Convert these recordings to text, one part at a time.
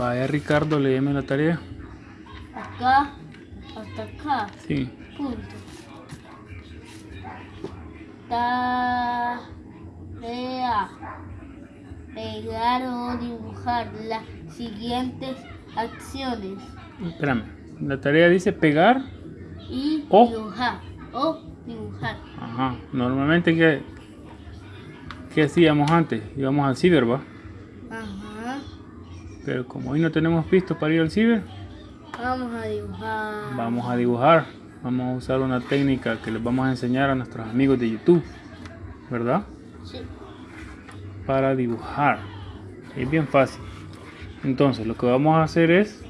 Vaya Ricardo, léeme la tarea. Acá hasta acá. Sí. Punto. Tarea. Pegar o dibujar las siguientes acciones. Espérame. La tarea dice pegar. Y O. dibujar. O dibujar. Ajá. Normalmente, ¿qué, qué hacíamos antes? Íbamos ¿va? Ajá. Pero como hoy no tenemos pisto para ir al ciber, Vamos a dibujar. vamos a dibujar. Vamos a usar una técnica que les vamos a enseñar a nuestros amigos de YouTube. ¿Verdad? Sí. Para dibujar. Es bien fácil. Entonces, lo que vamos a hacer es...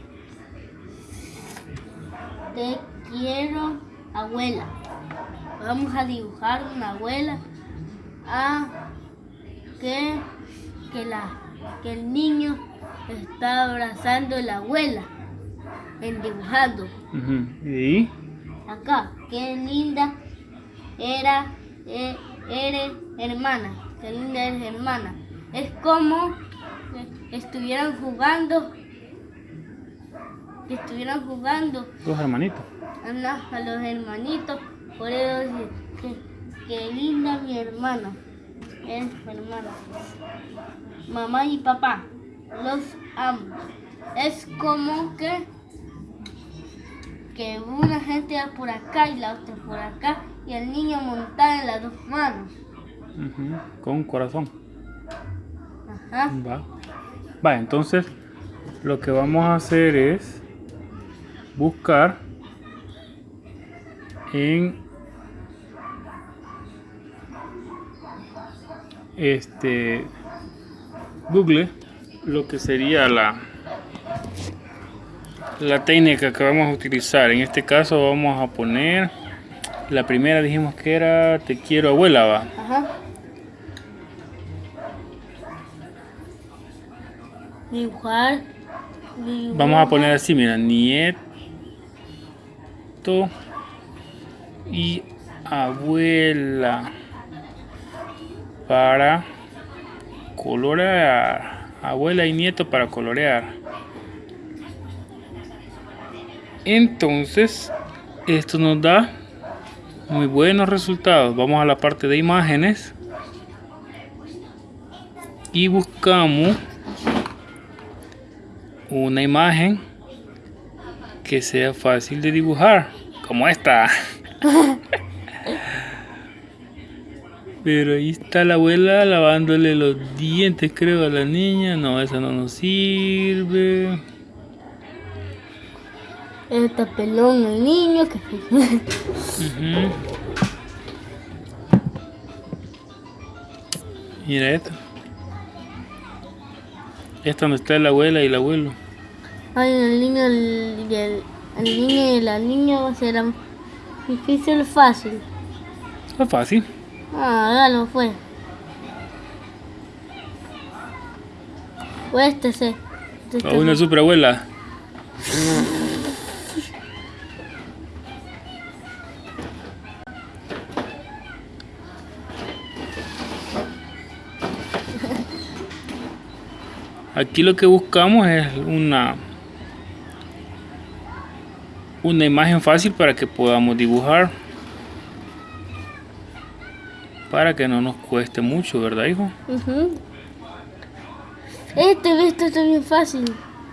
Te quiero, abuela. Vamos a dibujar una abuela a que, que, la, que el niño está abrazando a la abuela en dibujando. Y Acá, qué linda era, e- eres hermana. Qué linda eres hermana. Es como estuvieran jugando, estuvieran jugando dos hermanitos. A los hermanitos, por eso que, que linda mi hermana. Es mi hermana. Mamá y papá, los amo. Es como que que una gente va por acá y la otra por acá y el niño montado en las dos manos. Con un corazón. Ajá. Va. Va, entonces lo que vamos a hacer es buscar en este Google lo que sería la la técnica que vamos a utilizar. En este caso vamos a poner la primera dijimos que era te quiero abuela, va. Ajá. Dibujar. dibujar. Vamos a poner así, mira, nieto y abuela para colorear. Abuela y nieto para colorear. Entonces, esto nos da muy buenos resultados. Vamos a la parte de imágenes y buscamos una imagen que sea fácil de dibujar, como esta. Pero ahí está la abuela lavándole los dientes, creo, a la niña. No, esa no nos sirve. Está pelón el niño. Que... Ujú. Mira esto. Esta donde está la abuela y el abuelo. Ay, el niño el, el, el niño y la niña va a ser am- difícil o fácil. Es fácil. Ah, ya no fue. O este sí. A una super abuela. Aquí lo que buscamos es una una imagen fácil para que podamos dibujar para que no nos cueste mucho, ¿verdad, hijo? Ujú. Este, esto está bien fácil.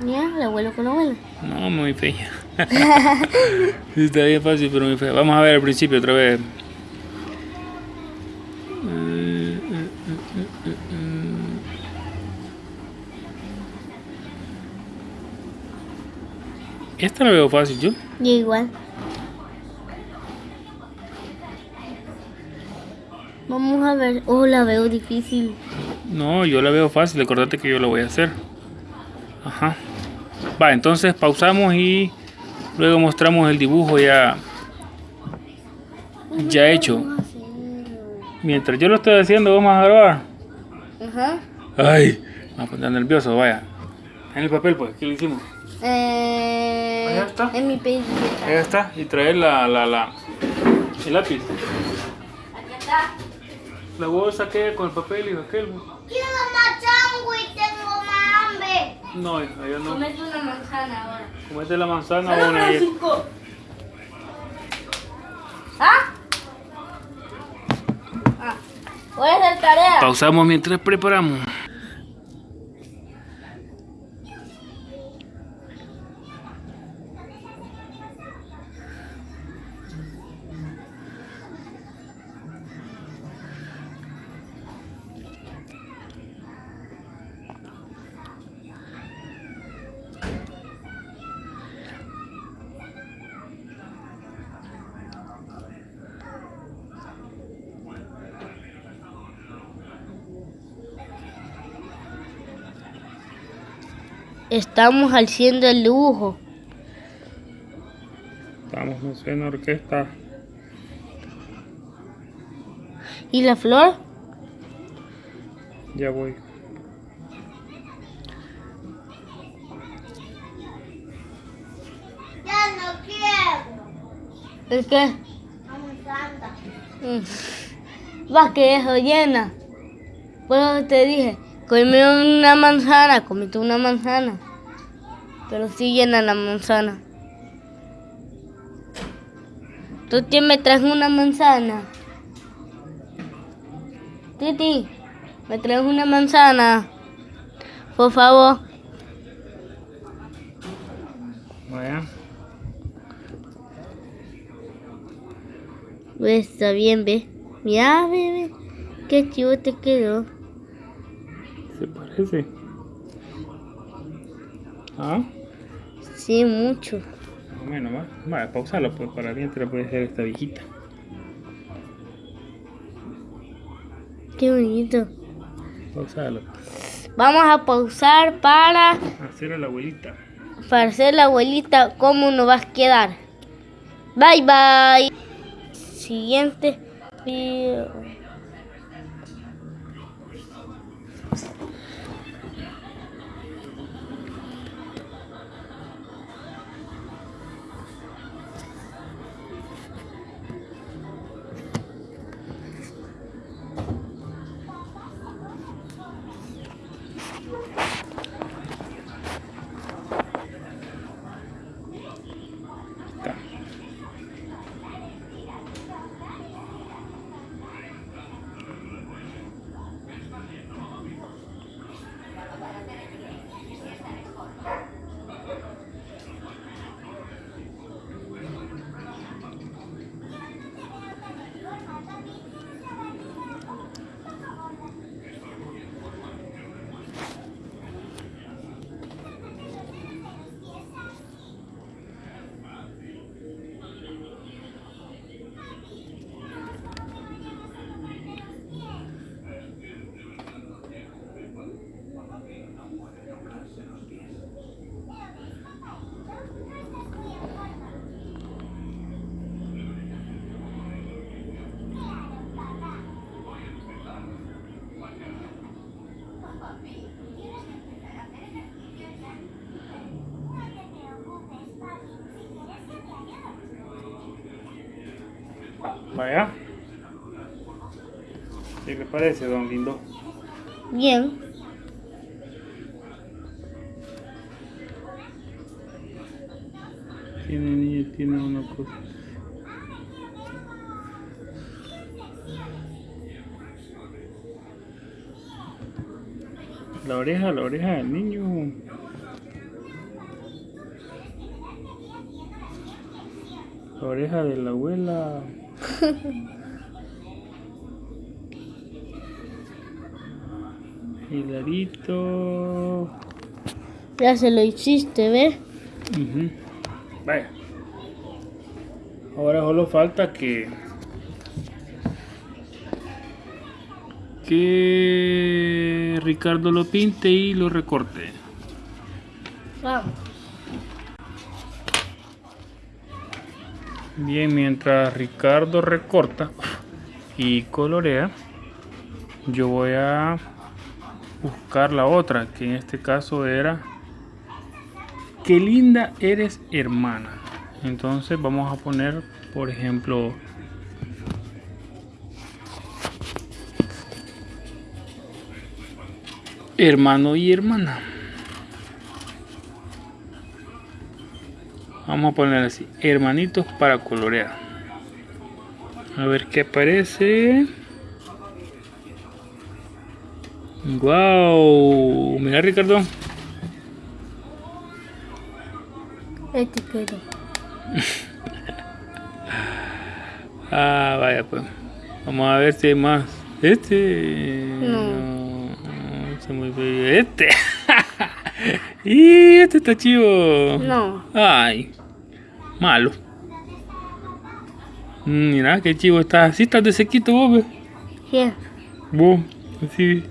Ya, el abuelo con la abuela. No, muy fea. Está bien fácil, pero muy fea. Vamos a ver al principio otra vez. Esta la veo fácil yo. Y igual. Vamos a ver. Oh, la veo difícil. No, yo la veo fácil. Acordate que yo la voy a hacer. Ajá. Va, entonces pausamos y luego mostramos el dibujo ya, ya hecho. Mientras yo lo estoy haciendo, vamos a grabar. Ajá. Ay, me voy a poner nervioso, vaya. En el papel, pues, ¿qué le hicimos? Eh, Ahí está. En mi Ahí pellizquita. está, y traer la, la, la, el lápiz. Aquí está. La bolsa que con el papel y aquel. Quiero más chango y tengo más hambre. No, hija, yo no. Comete una manzana ahora. Comete la manzana Solo para cinco. ¿Ah? Ah. Voy a hacer tarea. Pausamos mientras preparamos. Estamos haciendo el dibujo. Estamos, no en orquesta. ¿Y la flor? Ya voy. Ya no quiero. ¿El qué? Mm. Va que eso llena. Por eso te dije, come una manzana, comete una manzana. Pero sí llena la manzana. ¿Tú te me traes una manzana? Titi, me traes una manzana. Por favor. Vaya. Pues está bien, ve. Mira, bebé. Qué chivo te quedó. ¿Se parece? ¿Ah? Sí, mucho. Bueno, va. Vaya, pausalo pues para mientras puede ser esta viejita. Qué bonito. Pausalo. Vamos a pausar para, Hacer a la abuelita. para hacer la abuelita cómo nos va a quedar. Bye bye. Siguiente video. Vaya. ¿Qué le parece, don Lindo? Bien. Tiene niña, tiene una cosa. La oreja, la oreja del niño. La oreja de la abuela. Hilarito. Ya se lo hiciste, ¿ves? Ujú. Vaya. Ahora solo falta que que Ricardo lo pinte y lo recorte. Vamos. Bien, mientras Ricardo recorta y colorea, yo voy a buscar la otra, que en este caso era Qué linda eres hermana. Entonces vamos a poner, por ejemplo, hermano y hermana. Vamos a poner así, hermanitos para colorear. A ver qué aparece. Wow, mira Ricardo. Este quedó. Ah, vaya pues. Vamos a ver si hay más. Este. No. no, se muy. Este. y este está chivo. No. Ay. Malo. Mm, Mira qué chivo está. Así estás de sequito vos, ve. ¿Qué? Vos. Así.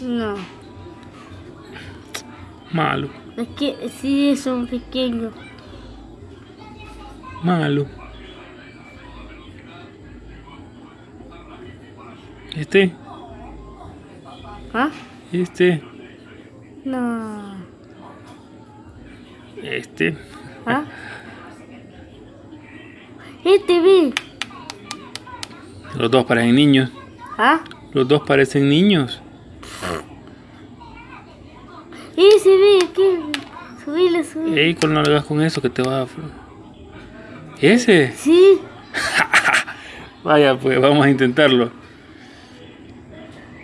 No. Malo. Es que sí son pequeños. Malo. Este. ¿Ah? Este. No. Este. ¿Ah? Este vi. Los dos parecen niños. ¿Ah? Los dos parecen niños. Ese vi, aquí. Subile, subile. Ey, ¿cuál no le hagas con eso que te va a... ¿Ese? Sí. Vaya, pues vamos a intentarlo.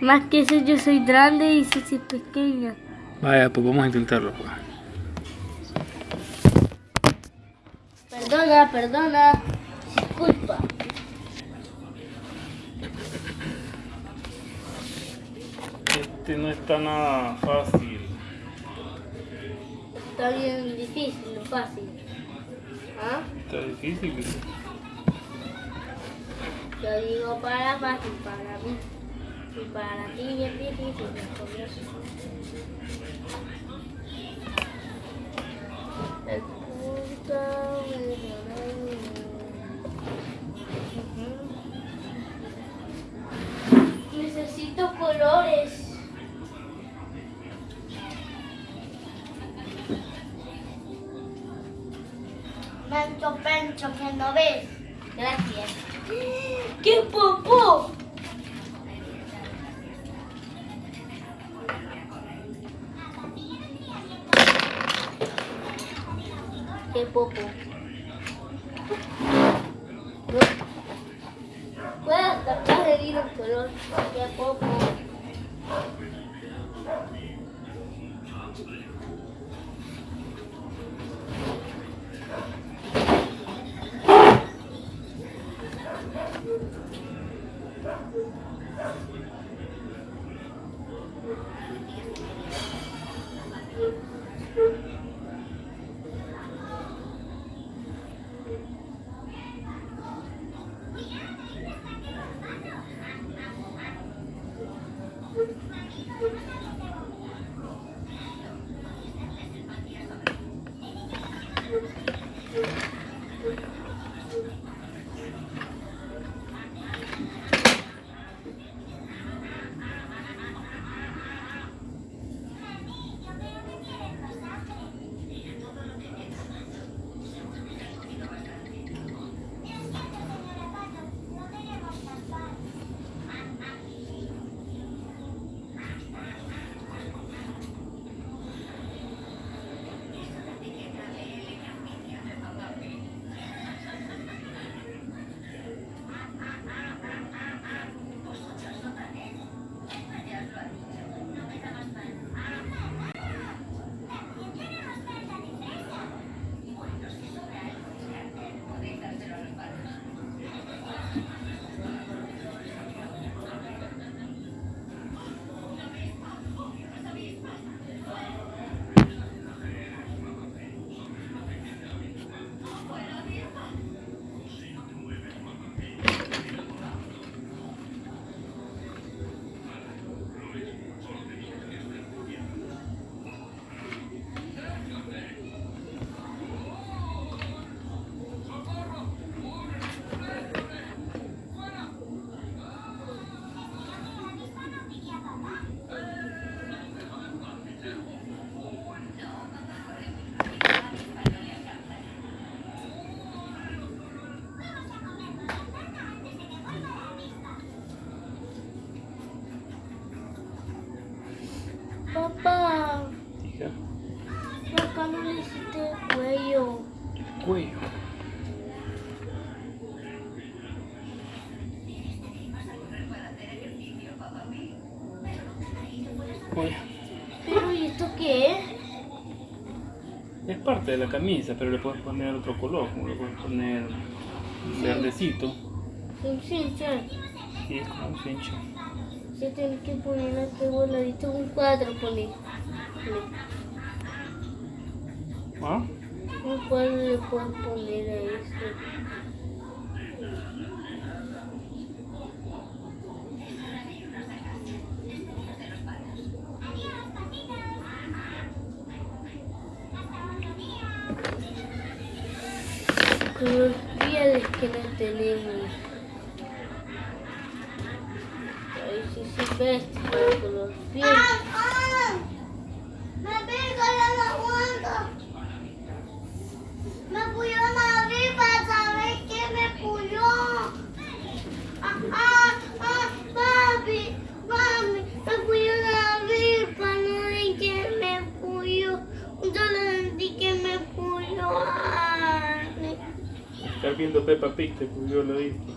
Más que eso yo soy grande y soy pequeña. Vaya, pues vamos a intentarlo. Pues. Perdona, perdona. Este no está nada fácil. Está bien difícil, no fácil. ¿Ah? Está difícil. Yo digo para fácil, para mí. Y para ti bien difícil, ¿no? No ves. Gracias. ¡Qué popó! ¡Qué popó! Puedes tratar de ir un color. ¡Qué popó! Parte de la camisa, pero le puedes poner otro color, como le puedes poner verdecito. Un cincha. Y es como un cincho. Se tiene que poner aquí voladito un cuadro, poner. ¿Ah? Un cuadro le puedes poner a esto. Viendo Peppa Pig te cubrió la vista.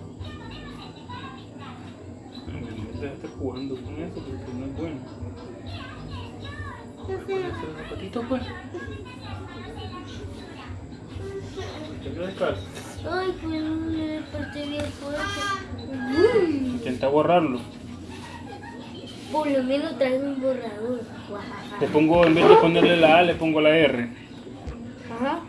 No estar jugando con eso porque no es bueno. Los zapatitos pues. Te quedas descalzo. Ay, pues no me parte bien fuerte. Intenta borrarlo. Por lo menos trae un borrador. Le pongo, en vez de ponerle la A, le pongo la R. Ajá.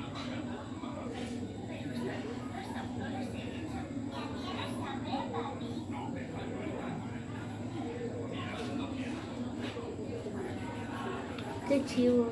Qué chivo.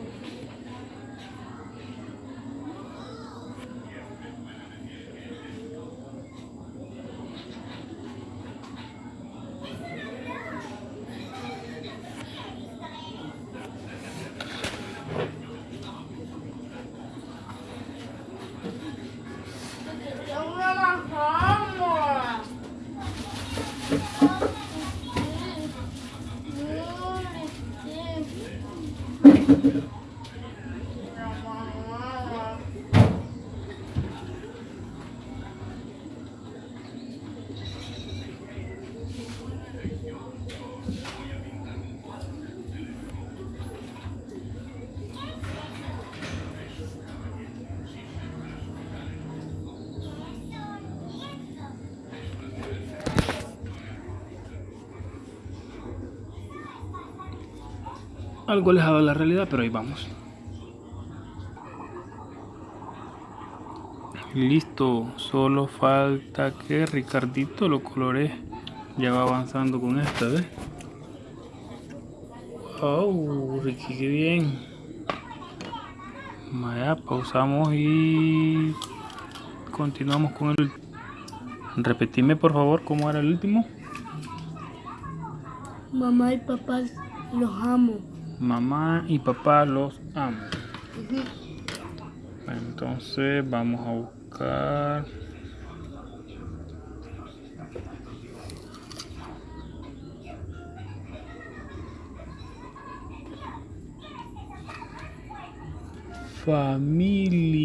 Algo alejado de la realidad, pero ahí vamos. Listo, solo falta que Ricardito lo colore. Ya va avanzando con esta, ¿ves? Oh, Ricky, qué bien. Vaya, pausamos y continuamos con el último. Repetime por favor cómo era el último. Mamá y papá los amo. Mamá y papá los amo. Entonces vamos a buscar. Familia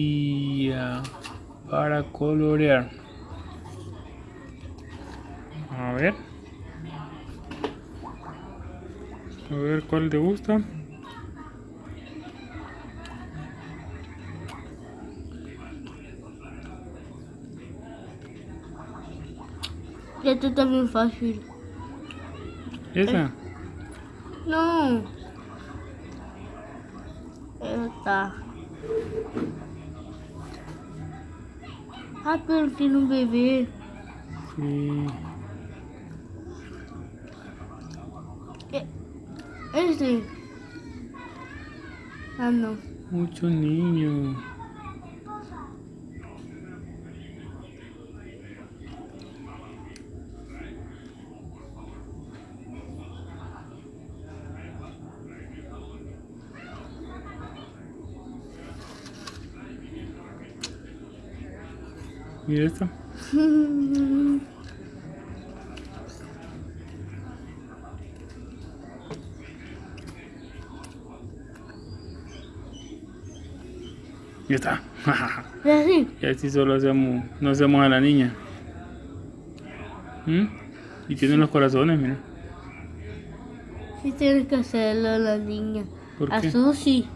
para colorear. A ver. A ver cuál te gusta. Esto está bien fácil. Esa. No. Esta. Ah, pero tiene un bebé. Sí. Este. Ah, no. Muchos niños. Mira esto. Ya está. Es así. Y así solo hacemos, no hacemos a la niña. ¿Mm? Y tienen los corazones, mira. Sí tienes que hacerlo a la niña. ¿Por A qué? Susi.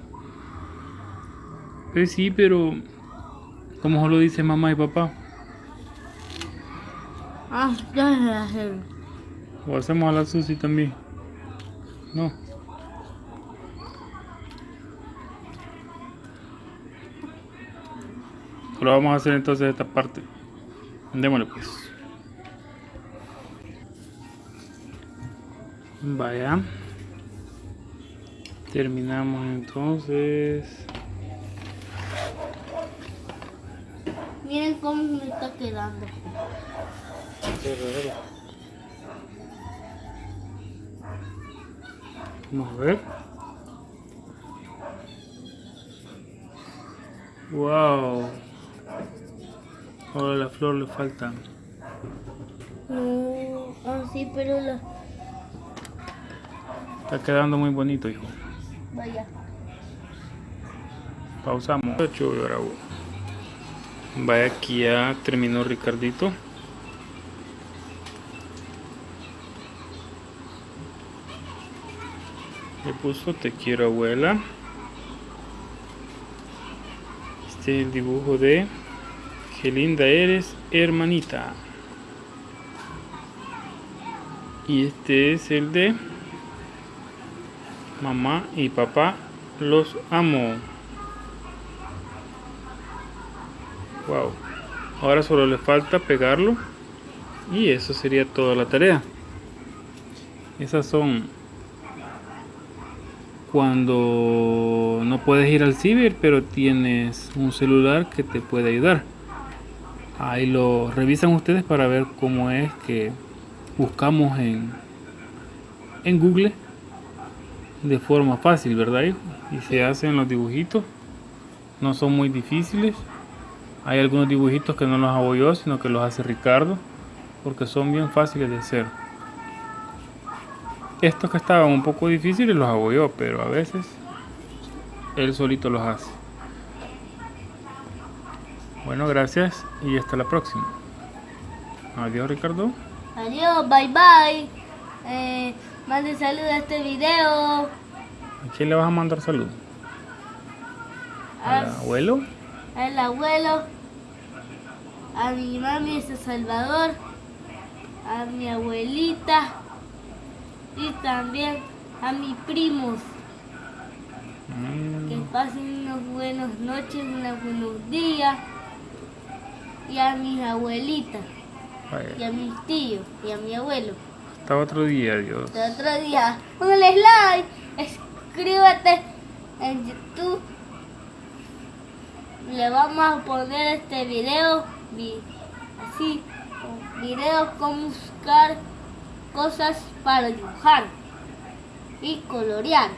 Pues sí, pero como solo dice mamá y papá, Ah, ya se la o hacemos a la Susi también. No. Lo vamos a hacer entonces esta parte. Démosle pues. Vaya. Terminamos entonces. Miren cómo me está quedando. Vamos a ver. Wow. Ahora la flor le falta. No, así, pero la. Está quedando muy bonito, hijo. Vaya. Pausamos. Vaya, aquí ya terminó Ricardito. Le puso te quiero abuela. Este es el dibujo de Qué linda eres, hermanita. Y este es el de Mamá y papá los amo. Wow. Ahora solo le falta pegarlo. Y eso sería toda la tarea. Esas son cuando no puedes ir al ciber, pero tienes un celular que te puede ayudar. Ahí lo revisan ustedes para ver cómo es que buscamos en, en Google de forma fácil, ¿verdad? hijo? Y se hacen los dibujitos. No son muy difíciles. Hay algunos dibujitos que no los hago yo, sino que los hace Ricardo, porque son bien fáciles de hacer. Estos que estaban un poco difíciles los hago yo, pero a veces él solito los hace. Bueno, gracias y hasta la próxima. Adiós, Ricardo. Adiós, bye bye. Eh, mande saludos a este video. ¿A quién le vas a mandar salud? ¿Al A- abuelo? al abuelo, a mi mami de Salvador, a mi abuelita y también a mis primos. Que Mm, pasen unas buenas noches, unos buenos días. Y a mis abuelitas, y a mis tíos, y a mi abuelo. Hasta otro día, adiós. Hasta otro día. Póngale like, escríbete en YouTube. Le vamos a poner este video vi- así, videos cómo buscar cosas para dibujar y colorear.